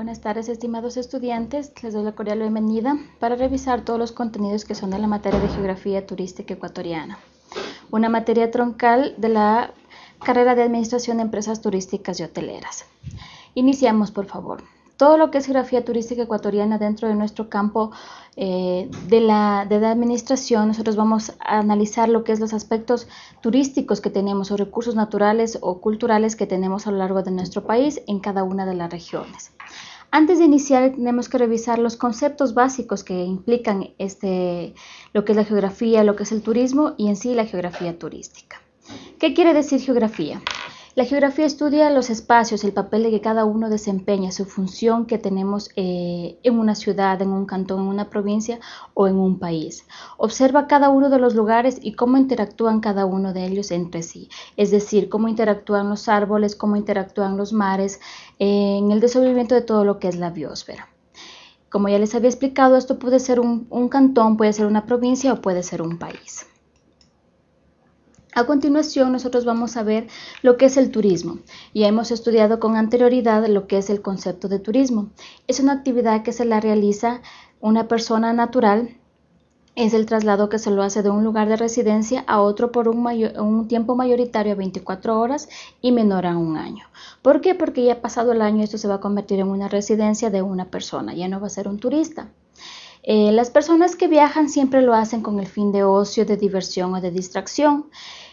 Buenas tardes, estimados estudiantes. Les doy la cordial bienvenida para revisar todos los contenidos que son de la materia de Geografía Turística Ecuatoriana, una materia troncal de la carrera de Administración de Empresas Turísticas y Hoteleras. Iniciamos, por favor todo lo que es geografía turística ecuatoriana dentro de nuestro campo eh, de, la, de, la, administración, nosotros vamos a analizar lo que es los aspectos turísticos que tenemos o recursos naturales o culturales que tenemos a lo largo de nuestro país en cada una de las regiones. Antes de iniciar tenemos que revisar los conceptos básicos que implican este, lo que es la geografía, lo que es el turismo y en sí la geografía turística. ¿Qué quiere decir geografía? La geografía estudia los espacios, el papel de que cada uno desempeña, su función que tenemos eh, en una ciudad, en un cantón, en una provincia o en un país. Observa cada uno de los lugares y cómo interactúan cada uno de ellos entre sí, es decir, cómo interactúan los árboles, cómo interactúan los mares en el desenvolvimiento de todo lo que es la biosfera. Como ya les había explicado, esto puede ser un cantón, puede ser una provincia o puede ser un país. A continuación, nosotros vamos a ver lo que es el turismo. Ya hemos estudiado con anterioridad lo que es el concepto de turismo. Es una actividad que se la realiza una persona natural. Es el traslado que se lo hace de un lugar de residencia a otro por un, un tiempo mayoritario a 24 horas y menor a un año. ¿Por qué? Porque ya pasado el año esto se va a convertir en una residencia de una persona, ya no va a ser un turista. Eh, las personas que viajan siempre lo hacen con el fin de ocio, de diversión o de distracción.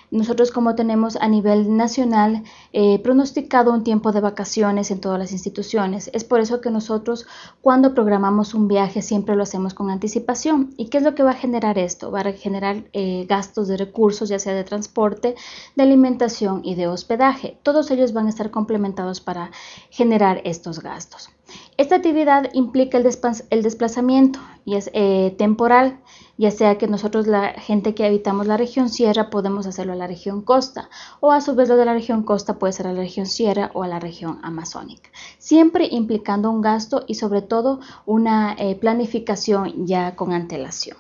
Nosotros como tenemos a nivel nacional eh, pronosticado un tiempo de vacaciones en todas las instituciones, es por eso que nosotros cuando programamos un viaje siempre lo hacemos con anticipación. ¿Y qué es lo que va a generar esto? Va a generar eh, gastos de recursos, ya sea de transporte, de alimentación y de hospedaje. Todos ellos van a estar complementados para generar estos gastos. Esta actividad implica el, desplazamiento y es eh, temporal, ya sea que nosotros la gente que habitamos la región sierra podemos hacerlo a la región costa o a su vez lo de la región costa puede ser a la región sierra o a la región amazónica, siempre implicando un gasto y sobre todo una eh, planificación ya con antelación.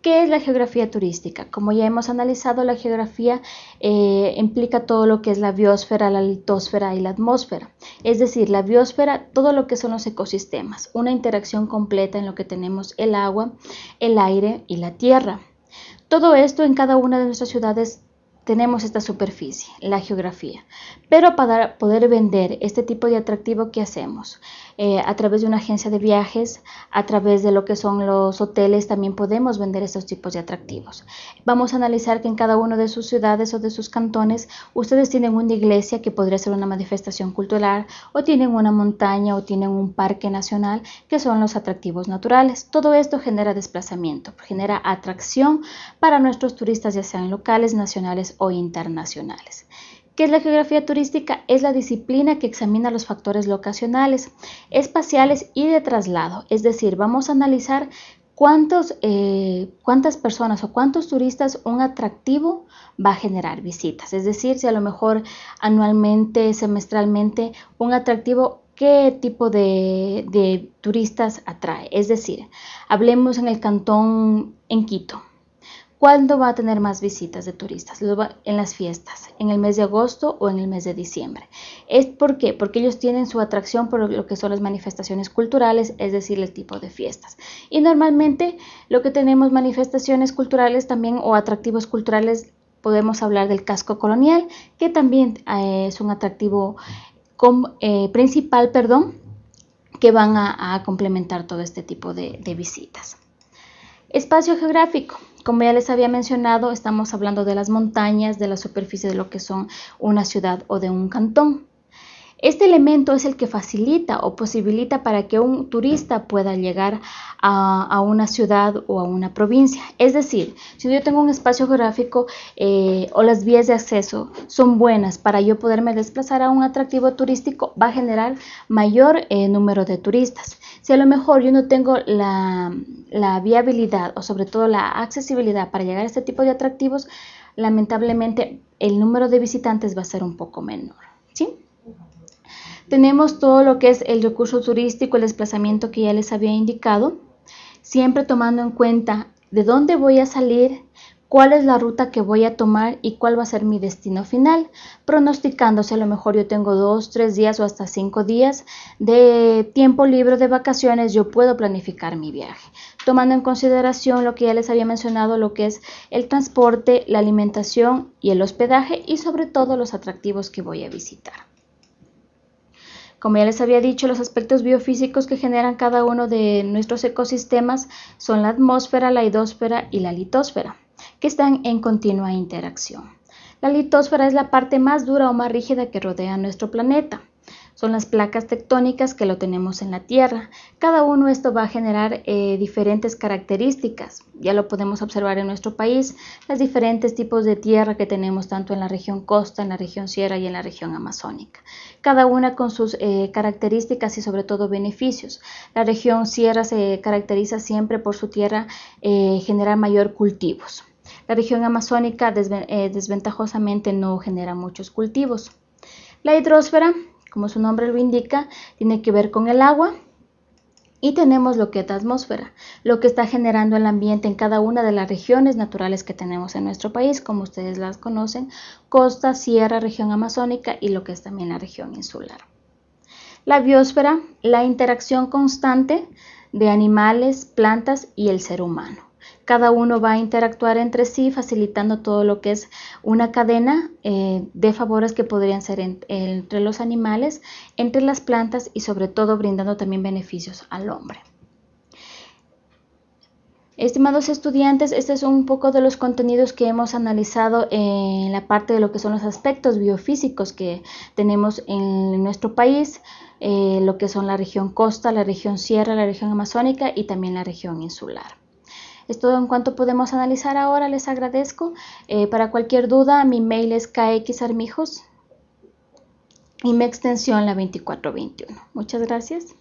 ¿Qué es la geografía turística? Como ya hemos analizado, la geografía eh, implica todo lo que es la biosfera, la litosfera y la atmósfera. Es decir, la biosfera, todo lo que son los ecosistemas, una interacción completa en lo que tenemos el agua, el aire y la tierra. Todo esto en cada una de nuestras ciudades tenemos esta superficie, la geografía. Pero para poder vender este tipo de atractivo, ¿qué hacemos? Eh, a través de una agencia de viajes, a través de lo que son los hoteles, también podemos vender estos tipos de atractivos. Vamos a analizar que en cada una de sus ciudades o de sus cantones, ustedes tienen una iglesia que podría ser una manifestación cultural, o tienen una montaña, o tienen un parque nacional, que son los atractivos naturales. Todo esto genera desplazamiento, genera atracción para nuestros turistas, ya sean locales, nacionales o internacionales. ¿Qué es la geografía turística? Es la disciplina que examina los factores locacionales, espaciales y de traslado. Es decir, vamos a analizar cuántos, eh, cuántas personas o cuántos turistas un atractivo va a generar visitas. Es decir, si a lo mejor anualmente, semestralmente, un atractivo qué tipo de, de, turistas atrae. Es decir, hablemos en el cantón en Quito. ¿Cuándo va a tener más visitas de turistas? En las fiestas, en el mes de agosto o en el mes de diciembre. ¿Es por qué? Porque ellos tienen su atracción por lo que son las manifestaciones culturales, es decir, el tipo de fiestas. Y normalmente lo que tenemos manifestaciones culturales también o atractivos culturales, podemos hablar del casco colonial, que también eh, es un atractivo eh, principal, perdón, que van a, complementar todo este tipo de visitas. Espacio geográfico. Como ya les había mencionado, estamos hablando de las montañas, de la superficie de lo que son una ciudad o de un cantón. Este elemento es el que facilita o posibilita para que un turista pueda llegar a, una ciudad o a una provincia. Es decir, si yo tengo un espacio geográfico eh, o las vías de acceso son buenas para yo poderme desplazar a un atractivo turístico, va a generar mayor eh, número de turistas. Si a lo mejor yo no tengo la, la viabilidad o sobre todo la accesibilidad para llegar a este tipo de atractivos, lamentablemente el número de visitantes va a ser un poco menor. ¿sí? Tenemos todo lo que es el recurso turístico, el desplazamiento que ya les había indicado, siempre tomando en cuenta de dónde voy a salir, cuál es la ruta que voy a tomar y cuál va a ser mi destino final, pronosticándose a lo mejor yo tengo dos, tres días o hasta cinco días de tiempo libre de vacaciones, yo puedo planificar mi viaje, tomando en consideración lo que ya les había mencionado, lo que es el transporte, la alimentación y el hospedaje y sobre todo los atractivos que voy a visitar. Como ya les había dicho, los aspectos biofísicos que generan cada uno de nuestros ecosistemas son la atmósfera, la hidrosfera y la litosfera, que están en continua interacción. La litosfera es la parte más dura o más rígida que rodea nuestro planeta son las placas tectónicas que lo tenemos en la Tierra. Cada uno esto va a generar eh, diferentes características. Ya lo podemos observar en nuestro país, los diferentes tipos de tierra que tenemos tanto en la región costa, en la región sierra y en la región amazónica. Cada una con sus eh, características y sobre todo beneficios. La región sierra se caracteriza siempre por su tierra eh, generar mayor cultivos. La región amazónica desventajosamente no genera muchos cultivos. La hidrosfera como su nombre lo indica, tiene que ver con el agua. Y tenemos lo que es la atmósfera, lo que está generando el ambiente en cada una de las regiones naturales que tenemos en nuestro país, como ustedes las conocen, costa, sierra, región amazónica y lo que es también la región insular. La biosfera, la interacción constante de animales, plantas y el ser humano cada uno va a interactuar entre sí, facilitando todo lo que es una cadena eh, de favores que podrían ser entre los animales, entre las plantas y sobre todo brindando también beneficios al hombre. Estimados estudiantes, este es un poco de los contenidos que hemos analizado en la parte de lo que son los aspectos biofísicos que tenemos en nuestro país, eh, lo que son la región costa, la región sierra, la región amazónica y también la región insular. Es todo en cuanto podemos analizar ahora. Les agradezco. Eh, para cualquier duda, mi mail es kxarmijos y mi extensión la 2421. Muchas gracias.